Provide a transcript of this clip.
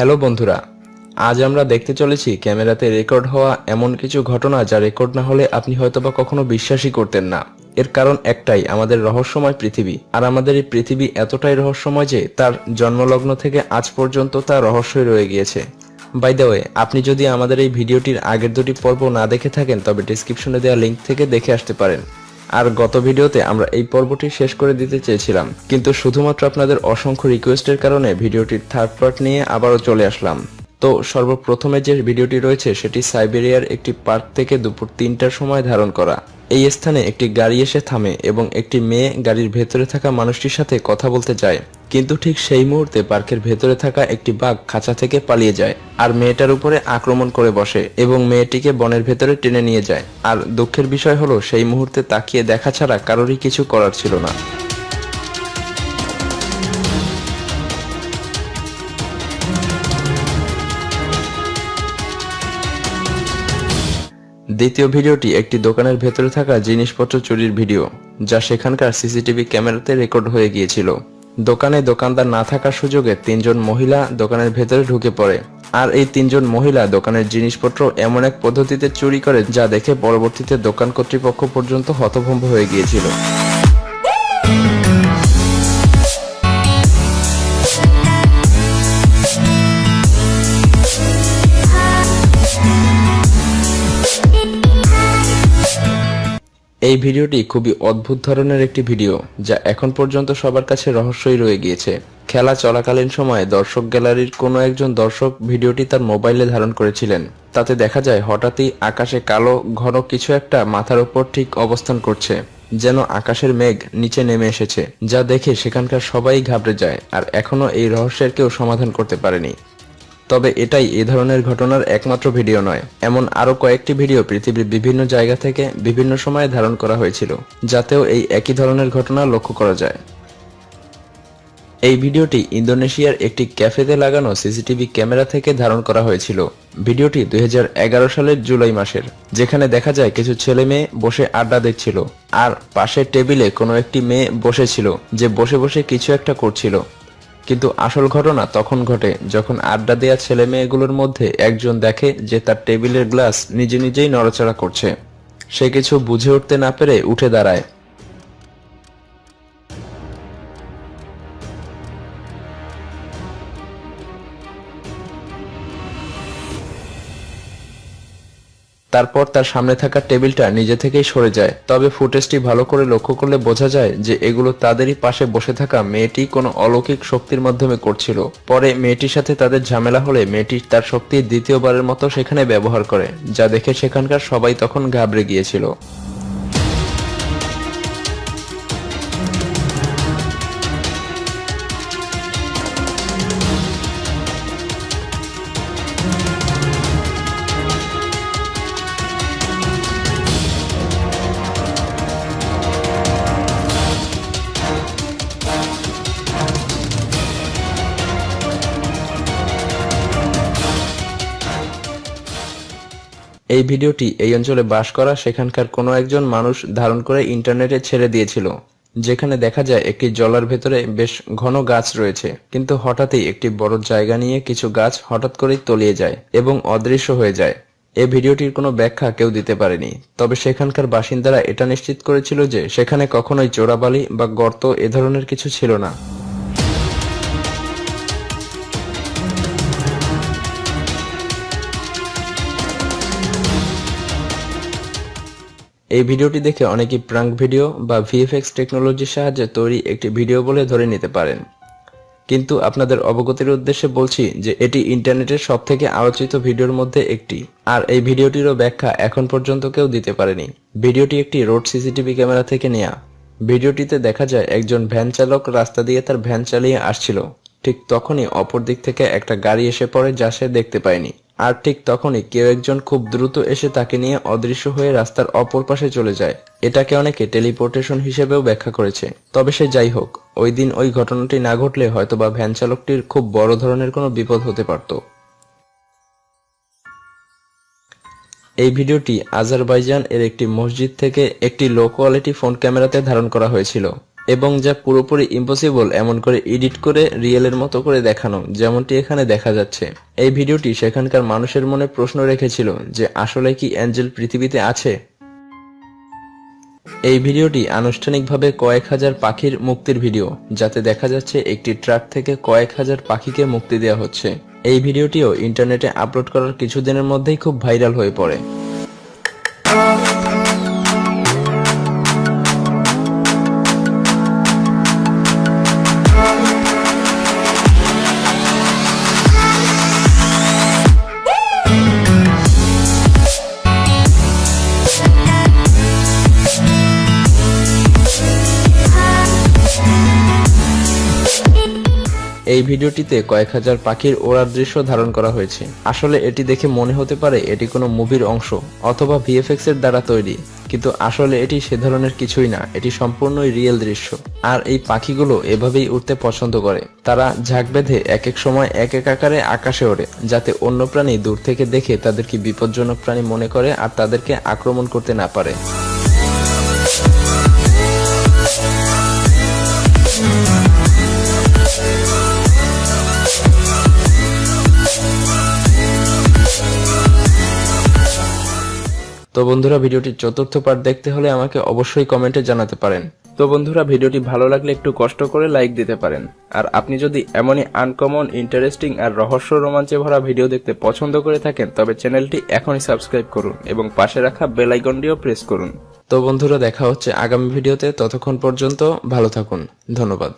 Hello বন্ধুরা, আজ আমরা দেখতে চলেছি ক্যামেরাতে রেকর্ড হওয়া এমন কিছু ঘটনা যা রেকর্ড না হলে আপনি হয়তোবা কখনো বিশ্বাসই করতেন না। এর কারণ একটাই, আমাদের রহস্যময় পৃথিবী। আর আমাদের এই পৃথিবী এতটাই রহস্যময় যে তার জন্মলগ্ন থেকে আজ পর্যন্ত তা রহস্যই রয়ে গিয়েছে। বাই দ্য ওয়ে আপনি যদি আমাদের এই ভিডিওটির আগের দুটি পর্ব না দেখে থাকেন, তবে ডিসক্রিপশনে দেওয়া লিঙ্ক থেকে দেখে আসতে পারেন। আর গত ভিডিওতে আমরা এই পর্বটি শেষ করে দিতে চেয়েছিলাম, কিন্তু শুধুমাত্র আপনাদের অসংখ্য রিকোয়েস্টের কারণে ভিডিওটির থার্ড পার্ট নিয়ে আবারও চলে আসলাম। তো সর্বপ্রথমে যে ভিডিওটি রয়েছে, সেটি সাইবেরিয়ার একটি পার্ক থেকে দুপুর তিনটার সময় ধারণ করা। এই স্থানে একটি গাড়ি এসে থামে এবং একটি মেয়ে গাড়ির ভেতরে থাকা মানুষটির সাথে কথা বলতে যায়। কিন্তু ঠিক সেই মুহূর্তে পার্কের ভেতরে থাকা একটি বাঘ খাঁচা থেকে পালিয়ে যায় আর মেয়েটার উপরে আক্রমণ করে বসে এবং মেয়েটিকে বনের ভেতরে টেনে নিয়ে যায়। আর দুঃখের বিষয় হলো, সেই মুহূর্তে তাকিয়ে দেখা ছাড়া কারোরই কিছু করার ছিল না। দ্বিতীয় ভিডিওটি একটি দোকানের ভেতরে থাকা জিনিসপত্র চুরির ভিডিও, যা সেখানকার সিসিটিভি ক্যামেরাতে রেকর্ড হয়ে গিয়েছিল। দোকানে দোকানদার না থাকার সুযোগে তিনজন মহিলা দোকানের ভেতরে ঢুকে পড়ে। আর এই তিনজন মহিলা দোকানের জিনিসপত্র এমন এক পদ্ধতিতে চুরি করে, যা দেখে পরবর্তীতে দোকান কর্তৃপক্ষ পর্যন্ত হতভম্ব হয়ে গিয়েছিল। এই ভিডিওটি খুবই অদ্ভুত ধরনের একটি ভিডিও, যা এখন পর্যন্ত সবার কাছে রহস্যই রয়ে গিয়েছে। খেলা চলাকালীন সময়ে দর্শক গ্যালারির কোনো একজন দর্শক ভিডিওটি তার মোবাইলে ধারণ করেছিলেন। তাতে দেখা যায়, হঠাৎই আকাশে কালো, ঘন কিছু একটা মাথার ওপর ঠিক অবস্থান করছে, যেন আকাশের মেঘ নিচে নেমে এসেছে, যা দেখে সেখানকার সবাই ঘাবড়ে যায়, আর এখনও এই রহস্যের কেউ সমাধান করতে পারেনি। তবে এটাই এ ধরনের ঘটনার একমাত্র ভিডিও নয়। এমন আরও কয়েকটি ভিডিও পৃথিবীর বিভিন্ন জায়গা থেকে বিভিন্ন সময়ে ধারণ করা হয়েছিল, যাতেও এই একই ধরনের ঘটনা লক্ষ্য করা যায়। এই ভিডিওটি ইন্দোনেশিয়ার একটি ক্যাফেতে লাগানো সিসিটিভি ক্যামেরা থেকে ধারণ করা হয়েছিল। ভিডিওটি দুই হাজার এগারো সালের জুলাই মাসের, যেখানে দেখা যায় কিছু ছেলে মেয়ে বসে আড্ডা দিচ্ছিল আর পাশের টেবিলে কোনো একটি মেয়ে বসেছিল, যে বসে বসে কিছু একটা করছিল। কিন্তু আসল ঘটনা তখন ঘটে যখন আড্ডা দেয়া ছেলে মেয়েগুলোর মধ্যে একজন দেখে যে তার টেবিলের গ্লাস নিজে নিজেই নড়াচড়া করছে। সে কিছু বুঝে উঠতে না পেরে উঠে দাঁড়ায়। তারপর তার সামনে থাকা টেবিলটা নিজে থেকেই সরে যায়। তবে ফুটেজটি ভালো করে লক্ষ্য করলে বোঝা যায় যে এগুলো তাদেরই পাশে বসে থাকা মেয়েটি কোনো অলৌকিক শক্তির মাধ্যমে করছিল। পরে মেয়েটির সাথে তাদের ঝামেলা হলে মেয়েটি তার শক্তি দ্বিতীয়বারের মতো সেখানে ব্যবহার করে, যা দেখে সেখানকার সবাই তখন ঘাবড়ে গিয়েছিল। এই ভিডিওটি এই অঞ্চলে বাস করা সেখানকার কোনো একজন মানুষ ধারণ করে ইন্টারনেটে ছেড়ে দিয়েছিল, যেখানে দেখা যায় একটি জলার ভেতরে বেশ ঘন গাছ রয়েছে। কিন্তু হঠাৎই একটি বড় জায়গা নিয়ে কিছু গাছ হঠাৎ করেই তলিয়ে যায় এবং অদৃশ্য হয়ে যায়। এ ভিডিওটির কোনো ব্যাখ্যা কেউ দিতে পারেনি, তবে সেখানকার বাসিন্দারা এটা নিশ্চিত করেছিল যে সেখানে কখনোই চোরাবালি বা গর্ত এ ধরনের কিছু ছিল না। এই ভিডিওটি দেখে অনেকেই প্রাঙ্ক ভিডিও বা ভিএফএক্স টেকনোলজির সাহায্যে তৈরি একটি ভিডিও বলে ধরে নিতে পারেন। কিন্তু আপনাদের অবগতির উদ্দেশ্যে বলছি যে এটি ইন্টারনেটের সব থেকে আলোচিত ভিডিওর মধ্যে একটি। আর এই ভিডিওটিরও ব্যাখ্যা এখন পর্যন্ত কেউ দিতে পারেনি। ভিডিওটি একটি রোড সিসিটিভি ক্যামেরা থেকে নেয়া। ভিডিওটিতে দেখা যায় একজন ভ্যান চালক রাস্তা দিয়ে তার ভ্যান চালিয়ে আসছিল। ঠিক তখনই অপর দিক থেকে একটা গাড়ি এসে পড়ে যা সে দেখতে পায়নি। আর ঠিক তখনই কেউ একজন খুব দ্রুত এসে তাকে নিয়ে অদৃশ্য হয়ে রাস্তার অপর পাশে চলে যায়। এটাকে অনেকে টেলিপোর্টেশন হিসেবেও ব্যাখ্যা করেছে। তবে সে যাই হোক, ওই দিন ওই ঘটনাটি না ঘটলে হয়তোবা ভ্যান চালকটির খুব বড় ধরনের কোনো বিপদ হতে পারত। এই ভিডিওটি আজারবাইজান এর একটি মসজিদ থেকে একটি লো কোয়ালিটি ফোন ক্যামেরাতে ধারণ করা হয়েছিল। এবং যা পুরোপুরি ইম্পসিবল এমন করে এডিট করে রিয়েলের মতো করে দেখানো, যেমনটি এখানে দেখা যাচ্ছে। এই ভিডিওটি সেখানকার মানুষের মনে প্রশ্ন রেখেছিল যে, আসলে কি অ্যাঞ্জেল পৃথিবীতে আছে? এই ভিডিওটি আনুষ্ঠানিকভাবে কয়েক হাজার পাখির মুক্তির ভিডিও, যাতে দেখা যাচ্ছে একটি ট্রাক থেকে কয়েক হাজার পাখিকে মুক্তি দেওয়া হচ্ছে। এই ভিডিওটিও ইন্টারনেটে আপলোড করার কিছুদিনের মধ্যেই খুব ভাইরাল হয়ে পড়ে। এই ভিডিওটিতে কয়েক হাজার পাখির ওড়ার দৃশ্য ধারণ করা হয়েছে। আসলে এটি দেখে মনে হতে পারে এটি কোনো মুভির অংশ অথবা ভিএফএক্স এর দ্বারা তৈরি, কিন্তু আসলে এটি সে ধরনের কিছুই না, এটি সম্পূর্ণই রিয়েল দৃশ্য। আর এই পাখিগুলো এভাবেই উঠতে পছন্দ করে। তারা ঝাঁক বেঁধে এক এক সময় এক এক আকারে আকাশে ওড়ে, যাতে অন্য প্রাণী দূর থেকে দেখে তাদেরকে বিপজ্জনক প্রাণী মনে করে আর তাদেরকে আক্রমণ করতে না পারে। তো বন্ধুরা, ভিডিওটির চতুর্থ পার্ট দেখতে হলে আমাকে অবশ্যই কমেন্টে জানাতে পারেন। তো বন্ধুরা, ভিডিওটি ভালো লাগলে একটু কষ্ট করে লাইক দিতে পারেন। আর আপনি যদি এমনই আনকমন ইন্টারেস্টিং আর রহস্য রোমাঞ্চে ভরা ভিডিও দেখতে পছন্দ করে থাকেন, তবে চ্যানেলটি এখনই সাবস্ক্রাইব করুন এবং পাশে রাখা বেল প্রেস করুন। তো বন্ধুরা, দেখা হচ্ছে আগামী ভিডিওতে ততক্ষণ পর্যন্ত ভালো থাকুন। ধন্যবাদ।